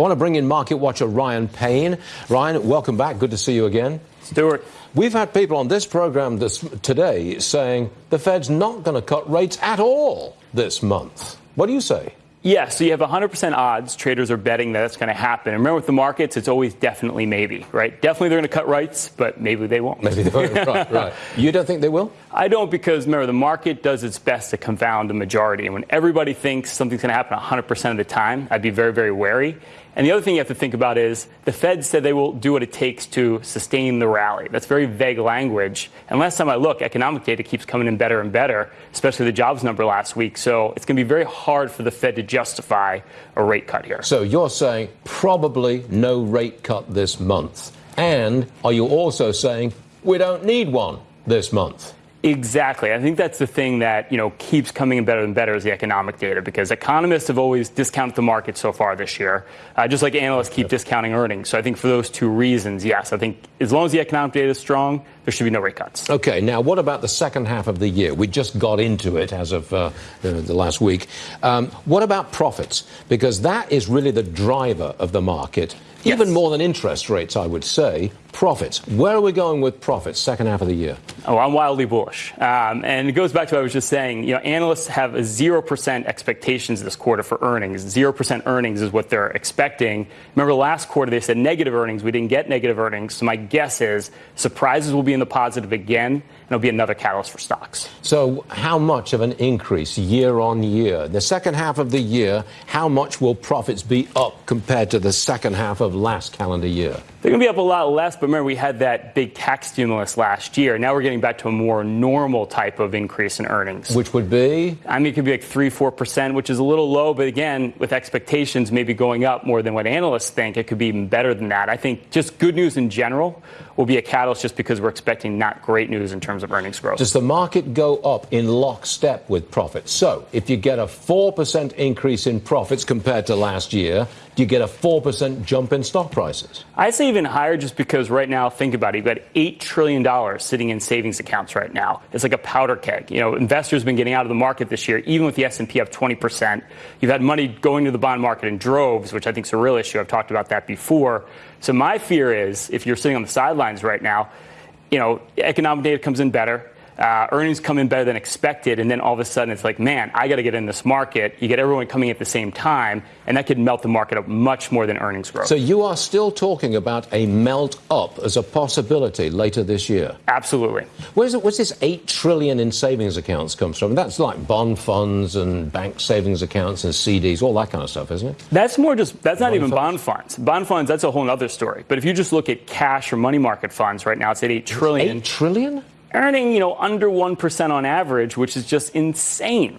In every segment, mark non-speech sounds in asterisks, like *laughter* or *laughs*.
I want to bring in market watcher Ryan Payne. Ryan, welcome back. Good to see you again. Stuart. We've had people on this program this, today saying the Fed's not going to cut rates at all this month. What do you say? Yeah, so you have 100% odds. Traders are betting that it's going to happen. And remember, with the markets, it's always definitely maybe, right? Definitely they're going to cut rates, but maybe they won't. Maybe they won't. *laughs* right, right. You don't think they will? I don't because, remember, the market does its best to confound the majority. And when everybody thinks something's going to happen 100% of the time, I'd be very, very wary. And the other thing you have to think about is the Fed said they will do what it takes to sustain the rally. That's very vague language. And last time I look, economic data keeps coming in better and better, especially the jobs number last week. So it's going to be very hard for the Fed to justify a rate cut here. So you're saying probably no rate cut this month. And are you also saying we don't need one this month? Exactly. I think that's the thing that you know keeps coming in better and better is the economic data because economists have always discounted the market so far this year, uh, just like analysts keep discounting earnings. So I think for those two reasons, yes, I think as long as the economic data is strong, there should be no rate cuts. Okay. Now, what about the second half of the year? We just got into it as of uh, the last week. Um, what about profits? Because that is really the driver of the market. Yes. Even more than interest rates, I would say. Profits. Where are we going with profits second half of the year? Oh, I'm wildly bullish. Um, and it goes back to what I was just saying. You know, analysts have a 0% expectations this quarter for earnings. 0% earnings is what they're expecting. Remember last quarter they said negative earnings. We didn't get negative earnings. So my guess is surprises will be in the positive again, and it'll be another catalyst for stocks. So how much of an increase year on year? The second half of the year, how much will profits be up compared to the second half of last calendar year? They're going to be up a lot less, but remember, we had that big tax stimulus last year. Now we're getting back to a more normal type of increase in earnings. Which would be? I mean, it could be like 3 4%, which is a little low, but again, with expectations maybe going up more than what analysts think, it could be even better than that. I think just good news in general will be a catalyst just because we're expecting not great news in terms of earnings growth. Does the market go up in lockstep with profits? So if you get a 4% increase in profits compared to last year, do you get a 4% jump in stock prices? I'd say even higher just because right now, think about it. You've got $8 trillion sitting in savings accounts right now. It's like a powder keg. You know, investors have been getting out of the market this year, even with the S&P up 20%. You've had money going to the bond market in droves, which I think is a real issue. I've talked about that before. So my fear is if you're sitting on the sidelines right now, you know, economic data comes in better uh, earnings come in better than expected, and then all of a sudden it's like, man, I got to get in this market. You get everyone coming at the same time, and that could melt the market up much more than earnings growth. So you are still talking about a melt up as a possibility later this year. Absolutely. Where's, it, where's this eight trillion in savings accounts comes from? That's like bond funds and bank savings accounts and CDs, all that kind of stuff, isn't it? That's more just that's not bond even funds? bond funds. Bond funds that's a whole other story. But if you just look at cash or money market funds right now, it's at eight trillion. Eight trillion? Earning, you know, under 1% on average, which is just insane.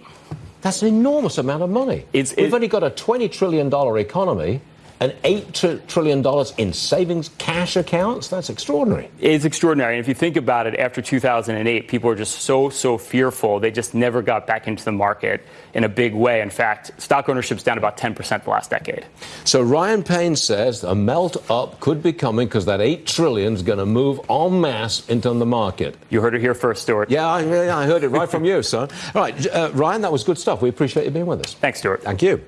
That's an enormous amount of money. It's, We've it, only got a $20 trillion economy and $8 trillion in savings cash accounts. That's extraordinary. It's extraordinary. And if you think about it, after 2008, people were just so, so fearful. They just never got back into the market in a big way. In fact, stock ownership's down about 10% the last decade. So Ryan Payne says a melt up could be coming because that $8 trillion is going to move en masse into the market. You heard it here first, Stuart. Yeah, I, I heard it right from you, son. All right, uh, Ryan, that was good stuff. We appreciate you being with us. Thanks, Stuart. Thank you.